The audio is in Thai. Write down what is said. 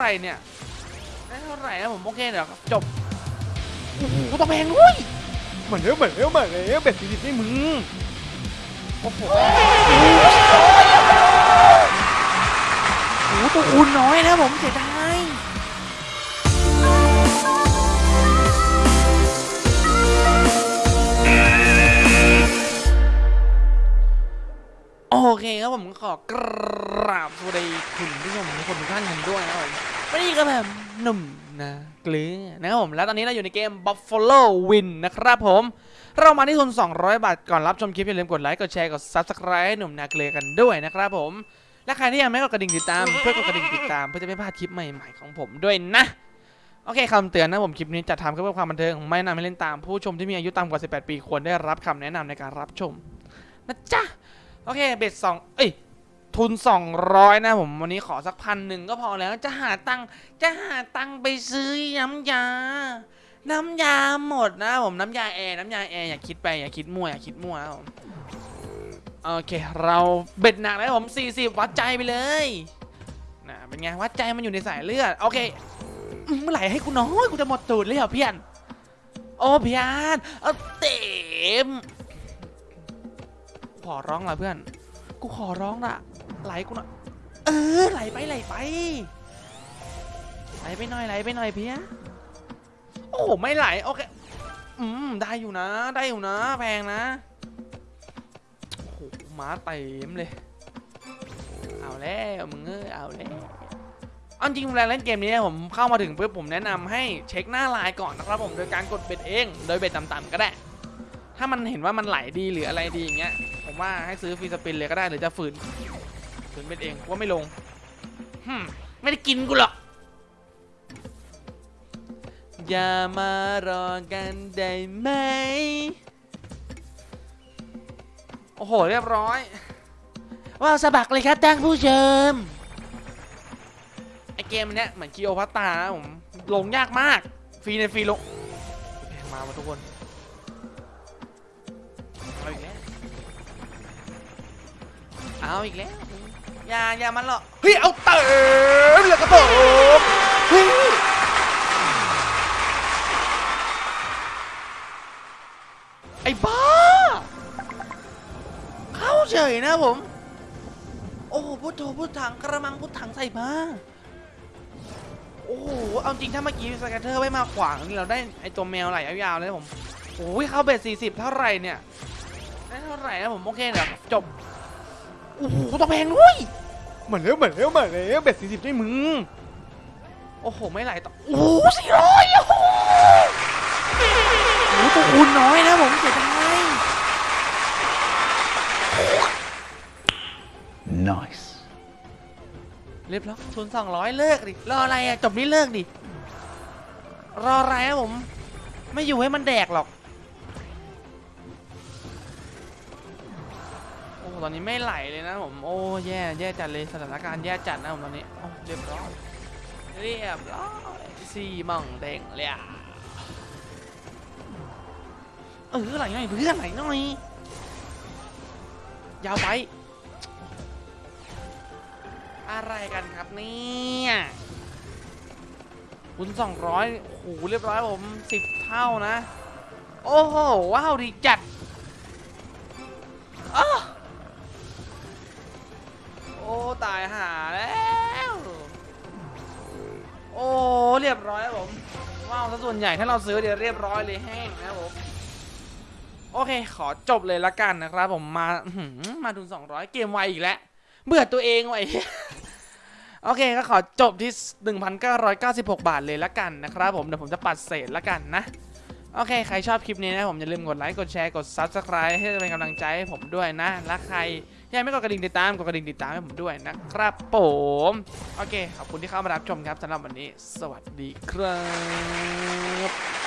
ไหร่เนี่ยได้เท่าไหร่นะผมโอเคเดี๋ยวจบโอ้โหตัวแพงด้วยเหมือนเดิมเหมือนเดิมเหมือนเดิมเบ็ดสี่สิบนี่มึงโอ้โหโอ้โหตัวคูณน้อยนะผมเสียดาย ผมขอกราบสวัสดีคุณผู้ชมทุกคนทุกท่านกันด้วยนะครับผมวันนี้ก็แบบหนุ่มนะเกลือนะครับผมแล้วตอนนี้เราอยู่ในเกม Buffalo Win นะครับผม เรามาที่ทุน 200 บาท ก่อนรับชมคลิปอย่าลืมกดไลค์กดแชร์กด Subscribe ให้หนุ่มนาเกลือกันด้วยนะครับผม และใครที่ยังไม่กดกระดิ่งติดตามเพื่อกดกระดิ่งติดตามเพื่อจะไม่พลาดคลิปใหม่ๆของผมด้วยนะโอเคคำเตือนนะผมคลิปนี้จัดทำเพื่อความบันเทิงไม่นะนำให้เล่นตามผู้ชมที่มีอายุต่ำกว่า 18 ปีควรได้รับคำแนะนำในการรับชมนะจ๊ะ โอเค bet สองเอ้ยทุน 200 นะผมวันนี้ขอสักพันหนึ่งก็พอแล้วจะหาตังจะหาตังไปซื้อน้ำยา น้ำยาหมดนะผมน้ำยาแอร์น้ำยาแอร์อย่าคิดไปอย่าคิดมั่วอย่าคิดมั่วนะผมโอเค เรา bet หนักแล้วผม 40 วัดใจไปเลยนะเป็นไงวัดใจมันอยู่ในสายเลือดโอเคเมื่อไหร่ให้กูน้อยกูจะหมดตูดเลยเหรอเพื่อนโอ้พี่อันเอาเต็ม ขอร้องละเพื่อน กูขอร้องละไหลกูหน่อยเออไหลไปไหลไปไหลไปหน่อยไหลไปหน่อยเพียโอ้ไม่ไหลโอเคอืมได้อยู่นะ ได้อยู่นะแพงนะโอ้โหม้าเต็มเลย เอาแล้วมึงเอ้ยเอาแล้วเอาจริงเวลาเล่นเกมนี้ผมเข้ามาถึงเพื่อผมแนะนำให้เช็คหน้าลายก่อนนะครับผมโดยการกดเบ็ดเอง โดยเบ็ดต่ำๆก็ได้ ถ้ามันเห็นว่ามันไหลดีหรืออะไรดีอย่างเงี้ย ผมว่าให้ซื้อฟรีสปินเลยก็ได้หรือจะฝืน ฝืนเป็นเองว่าไม่ลงฮึไม่ได้กินกูหรอก อย่ามารอกันได้ไหม โอ้โห เรียบร้อย ว้าวสะบักเลยครับท่านผู้ชม ไอเกมเนี้ยเหมือนคีโอพัตตานะผม ลงยากมาก ฟรีในฟรีลงแพงมาทุกคน เอาอีกแล้ว อย่าอย่ามันหรอก เฮ้ย เอาเติมเลยครับผมเฮ้ยไอ้บ้า เข้าเฉยนะผม โอ้โหพุทโธพุทถังกระมังพุทถังใส่มาโอ้โห เอาจริงถ้าเมื่อกี้สแกตเตอร์ไม่มาขวางนี่เราได้ไอตัวแมวไหลยาวๆเลยผม โอ้ยเข้าเบ็ดสี่สิบเท่าไหร่เนี่ย ได้เท่าไหร่นะผมโอเคเดี๋ยวจบ โอ้โหตัวแพงด้วยเหมือนเร็วเหมือนเร็วเหมือนเร็วเบ็ดสี่สิบด้วยมึงโอ้โหไม่ไหลต่อโอ้โหสี่ร้อยโอ้โหโอ้โหตัวคูณน้อยนะผมเสียดาย Nice. เรียบร้อยทุนสองร้อยเลิกดิรออะไรอะจบนี่เลิกดิรออะไรนะผม ไม่อยู่ให้มันแดกหรอก ตอนนี้ไม่ไหลเลยนะผมโอ้แย่แย่จัดเลยสถานการณ์แย่จัดนะผมตอนนี้เรียบร้อยเรียบร้อยสี่ม่องเด้งเลยอะเออไหลหน่อยเพื่อนไหลหน่อยยาวไป อะไรกันครับเนี่ยคุณสองร้อยโหเรียบร้อยผมสิบเท่านะ โอ้โห ว้าว ดีจัดอ้า อ้ตายหาแล้วโอ้เรียบร้อยครับผมว้าวซะส่วนใหญ่ถ้าเราซื้อเดี๋ยวเรียบร้อยเลยแห้งนะผมโอเค ขอจบเลยละกันนะครับ ผมมาหือมาทุน200 เกมไวอีกแล้วเบื่อตัวเองไว้โอเคก็ขอจบที่ 1,996 บาทเลยละกันนะครับผมเดี๋ยวผมจะปัดเศษละกันนะโอเค ใครชอบคลิปนี้นะผมอย่าลืมกดไลค์ กดแชร์ กด Subscribe ให้เป็นกำลังใจให้ผมด้วยนะ และใคร ยังไม่กดกระดิ่งติดตามกดกระดิ่งติดตามให้ผมด้วยนะครับผมโอเคขอบคุณที่เข้ามารับชมครับสำหรับวันนี้ สวัสดีครับ